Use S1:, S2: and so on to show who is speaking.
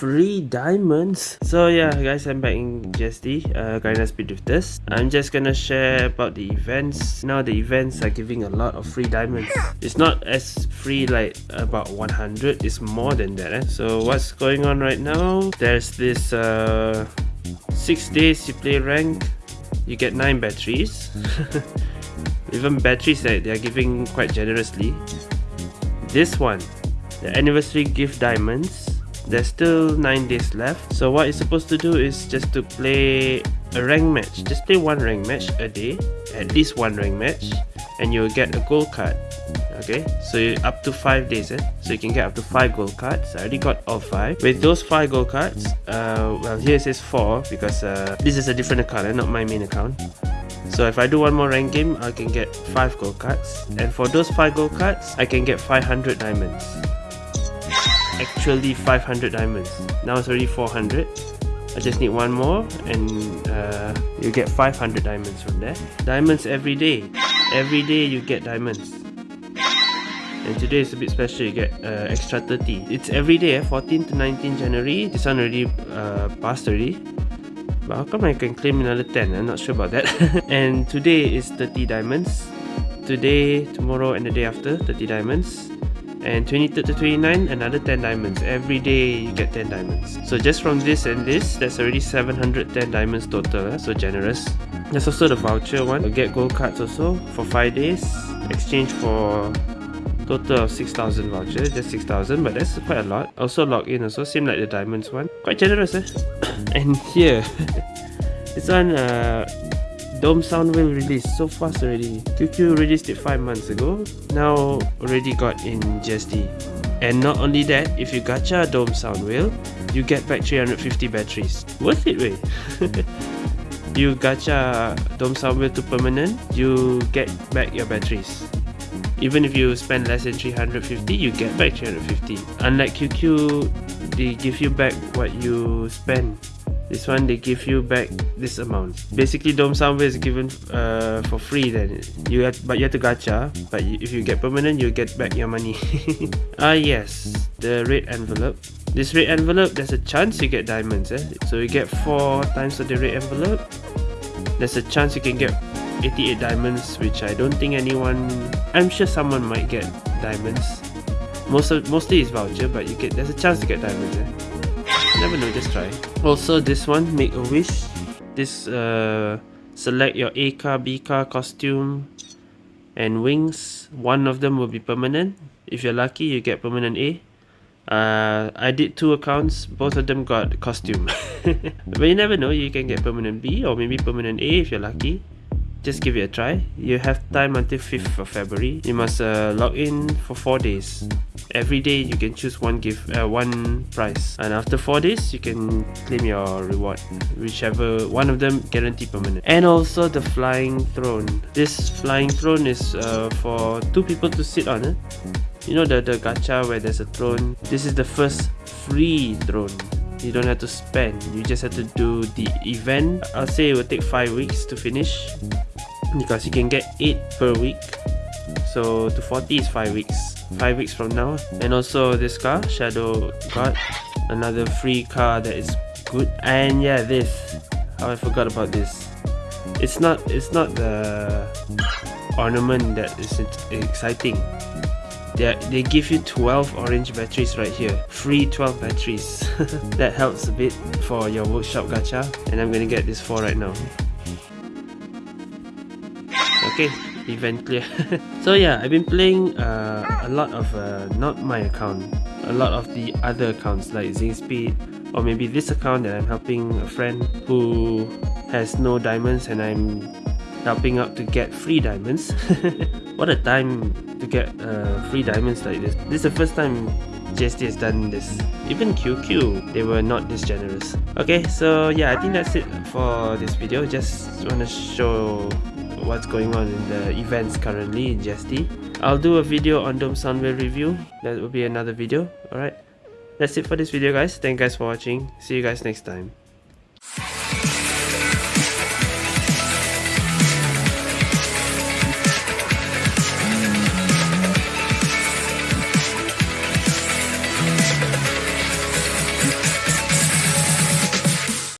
S1: free diamonds. So yeah guys i'm back in GSD uh Garena Speed this. i'm just gonna share about the events. Now the events are giving a lot of free diamonds. It's not as free like about 100 it's more than that eh? so what's going on right now? There's this uh six days you play rank you get nine batteries. Even batteries they are giving quite generously this one the anniversary gift diamonds there's still 9 days left. So what you're supposed to do is just to play a rank match. Just play one rank match a day at least one rank match and you'll get a gold card okay? So up to five days eh? so you can get up to five gold cards. I already got all five. With those five gold cards uh well here it says four because uh this is a different account eh? not my main account so if I do one more rank game, I can get 5 gold cards. And for those 5 gold cards, I can get 500 diamonds. Actually 500 diamonds. Now it's already 400 I just need one more and uh, you get 500 diamonds from there. Diamonds every day. Every day you get diamonds. And today is a bit special you get uh, extra 30 it's every day eh? 14 to 19 January. This one already uh, passed already but how come I can claim another 10 I'm not sure about that. And today is 30 diamonds. Today tomorrow and the day after 30 diamonds. And 23rd to 29 another 10 diamonds. Every day you get 10 diamonds. So just from this and this that's already 710 diamonds total eh? so generous. There's also the voucher one. You get gold cards also for 5 days. Exchange for total of 6000 vouchers just 6000 but that's quite a lot also log in also same like the diamonds one quite generous eh and here this one uh Dome Sound Whale release so fast already. QQ released it 5 months ago, now already got in GSD. And not only that, if you gacha Dome Sound Whale, you get back 350 batteries. Worth it way! you gacha Dome Sound Whale to permanent, you get back your batteries. Even if you spend less than 350, you get back 350. Unlike QQ, they give you back what you spend. This one they give you back this amount. Basically dome sound whale is given uh, for free then. You have but you have to gacha. But if you get permanent you get back your money. Ah yes. The red envelope. This red envelope there's a chance you get diamonds eh? so you get four times of the red envelope. There's a chance you can get 88 diamonds which I don't think anyone I'm sure someone might get diamonds. Most of, mostly it's voucher but you get there's a chance to get diamonds eh? never know just try. Also this one make a wish. This uh select your a car b car costume and wings. One of them will be permanent. If you're lucky you get permanent a. Uh, I did two accounts, both of them got costume. but you never know, you can get permanent B or maybe permanent A if you're lucky just give it a try. You have time until 5th of February. You must uh, log in for 4 days. Every day you can choose one gift, uh, one prize. And after 4 days, you can claim your reward. Whichever one of them guarantee permanent. And also the flying throne. This flying throne is uh, for two people to sit on. Eh? You know the, the gacha where there's a throne? This is the first free throne you don't have to spend you just have to do the event i'll say it will take five weeks to finish because you can get 8 per week. So to 40 is 5 weeks. 5 weeks from now. And also this car shadow god another free car that is good. And yeah this. Oh, I forgot about this. It's not it's not the ornament that is exciting. They, they give you 12 orange batteries right here. Free 12 batteries. That helps a bit for your workshop gacha. And I'm gonna get this 4 right now okay event clear. So yeah i've been playing uh, a lot of uh, not my account a lot of the other accounts like Speed, or maybe this account that i'm helping a friend who has no diamonds and i'm helping out to get free diamonds. What a time to get uh, free diamonds like this. This is the first time GSD has done this even QQ they were not this generous okay so yeah I think that's it for this video just want to show what's going on in the events currently in GSD. I'll do a video on Dome Sound Whale review. That will be another video. Alright. That's it for this video guys. Thank you guys for watching. See you guys next time.